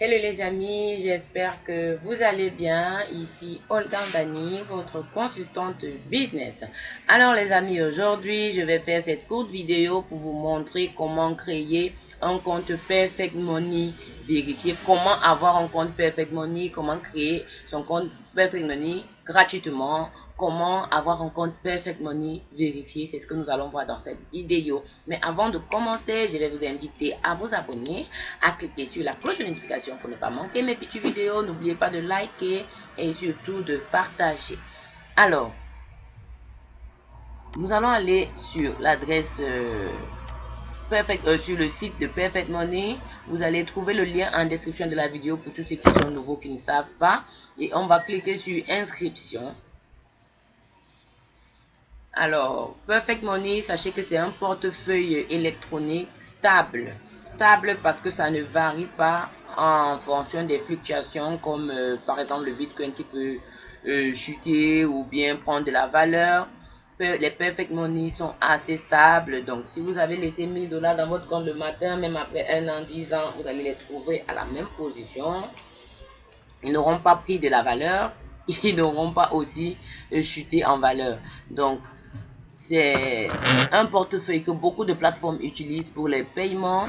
Hello les amis, j'espère que vous allez bien. Ici Olga Dani, votre consultante business. Alors les amis, aujourd'hui je vais faire cette courte vidéo pour vous montrer comment créer un compte Perfect Money vérifier comment avoir un compte Perfect Money, comment créer son compte Perfect Money gratuitement, comment avoir un compte Perfect Money vérifié. C'est ce que nous allons voir dans cette vidéo. Mais avant de commencer, je vais vous inviter à vous abonner, à cliquer sur la cloche de notification pour ne pas manquer mes petites vidéos. N'oubliez pas de liker et surtout de partager. Alors, nous allons aller sur l'adresse... Euh, Perfect, euh, sur le site de Perfect Money. Vous allez trouver le lien en description de la vidéo pour tous ceux qui sont nouveaux, qui ne savent pas. Et on va cliquer sur inscription. Alors, Perfect Money, sachez que c'est un portefeuille électronique stable. Stable parce que ça ne varie pas en fonction des fluctuations comme euh, par exemple le Bitcoin qui peut euh, chuter ou bien prendre de la valeur les perfect money sont assez stables. Donc, si vous avez laissé 1000 dollars dans votre compte le matin, même après un an, 10 ans, vous allez les trouver à la même position. Ils n'auront pas pris de la valeur. Ils n'auront pas aussi euh, chuté en valeur. Donc, c'est un portefeuille que beaucoup de plateformes utilisent pour les paiements.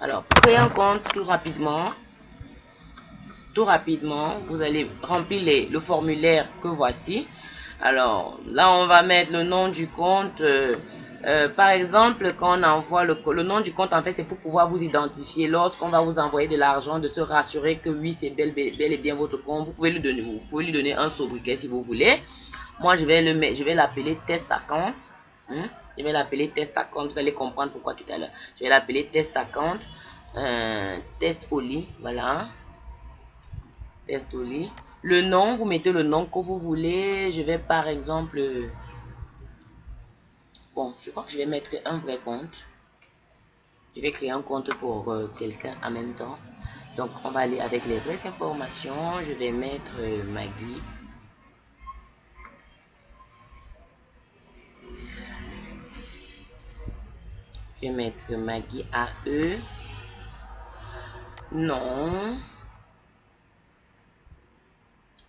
Alors, créer un compte tout rapidement. Tout rapidement, vous allez remplir le formulaire que voici. Alors, là, on va mettre le nom du compte. Euh, euh, par exemple, quand on envoie le, nom du compte, en fait, c'est pour pouvoir vous identifier. Lorsqu'on va vous envoyer de l'argent, de se rassurer que oui, c'est bel, et bien votre compte. Vous pouvez lui donner, un sobriquet si vous voulez. Moi, je vais le je vais l'appeler test account. Hein. Je vais l'appeler test account. Vous allez comprendre pourquoi tout à l'heure. Je vais l'appeler test account. Euh, test Oli. Voilà. Test Oli. Le nom, vous mettez le nom que vous voulez. Je vais par exemple... Bon, je crois que je vais mettre un vrai compte. Je vais créer un compte pour euh, quelqu'un en même temps. Donc, on va aller avec les vraies informations. Je vais mettre euh, Maggie. Je vais mettre Maggie AE. Non.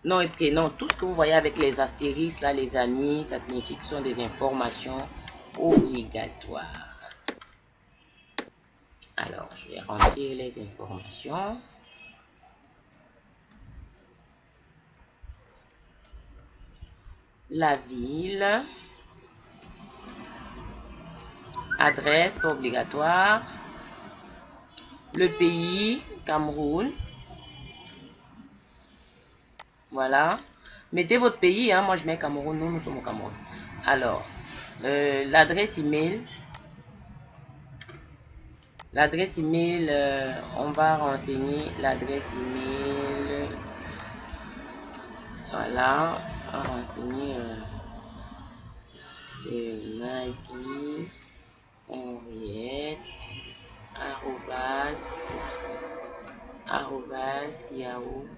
Non et prénom, tout ce que vous voyez avec les astérisques, là, les amis, ça signifie que ce sont des informations obligatoires. Alors, je vais remplir les informations. La ville. Adresse, obligatoire. Le pays, Cameroun. Voilà. Mettez votre pays. Hein. Moi, je mets Cameroun. Nous, nous sommes au Cameroun. Alors, euh, l'adresse email. L'adresse email, euh, on va renseigner l'adresse email. Voilà. On va renseigner. Euh, c'est Maggie Henriette arrobas arrobas yahoo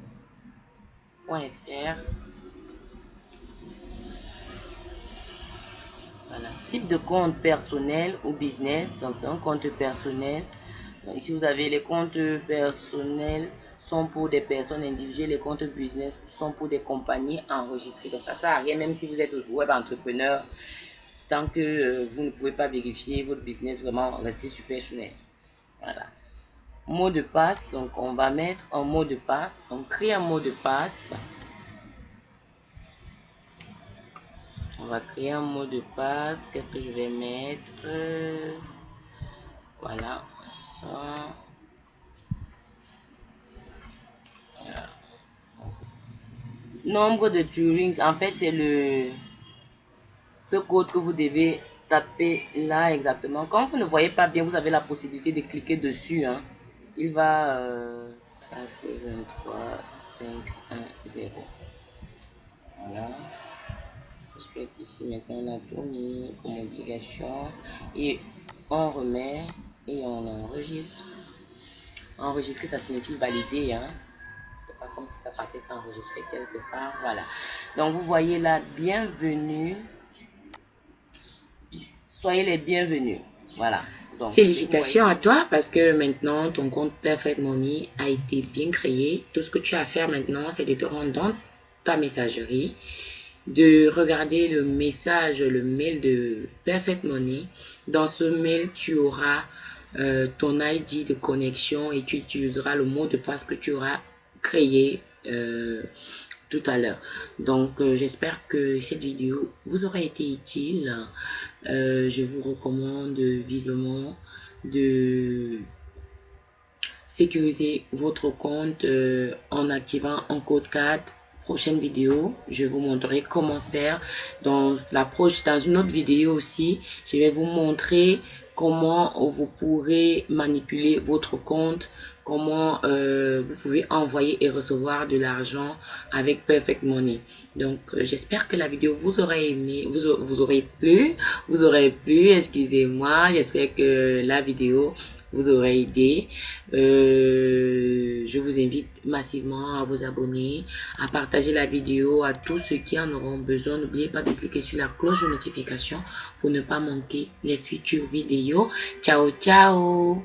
Type de compte personnel ou business. Donc, un compte personnel. ici, vous avez les comptes personnels sont pour des personnes individuelles. Les comptes business sont pour des compagnies enregistrées. Donc, ça sert à rien, même si vous êtes web entrepreneur. Tant que euh, vous ne pouvez pas vérifier votre business, vraiment, restez super. Voilà mot de passe. Donc, on va mettre un mot de passe. On crée un mot de passe. On va créer un mot de passe. Qu'est-ce que je vais mettre? Voilà. Nombre de Turing, en fait, c'est le ce code que vous devez taper là exactement. Quand vous ne voyez pas bien, vous avez la possibilité de cliquer dessus. Hein il va euh, 23 5 1 0 voilà. J'espère qu'ici maintenant on a tout mis comme obligation. Et on remet et on enregistre. Enregistrer ça signifie valider hein. C'est pas comme si ça partait s'enregistrer quelque part. Voilà. Donc vous voyez là bienvenue. Soyez les bienvenus. Voilà Félicitations à toi parce que maintenant ton compte Perfect Money a été bien créé. Tout ce que tu as à faire maintenant, c'est de te rendre dans ta messagerie, de regarder le message, le mail de Perfect Money. Dans ce mail, tu auras euh, ton ID de connexion et tu utiliseras le mot de passe que tu auras créé euh, tout à l'heure. Donc, euh, j'espère que cette vidéo vous aura été utile. Euh, je vous recommande vivement de sécuriser votre compte euh, en activant un code 4 prochaine vidéo je vous montrerai comment faire dans la dans une autre vidéo aussi je vais vous montrer comment vous pourrez manipuler votre compte, comment euh, vous pouvez envoyer et recevoir de l'argent avec Perfect Money. Donc, euh, j'espère que la vidéo vous aura aimé, vous, vous aurez plu, vous aurez plu, excusez-moi. J'espère que la vidéo vous aurez aidé. Euh, je vous invite massivement à vous abonner, à partager la vidéo à tous ceux qui en auront besoin. N'oubliez pas de cliquer sur la cloche de notification pour ne pas manquer les futures vidéos. Ciao, ciao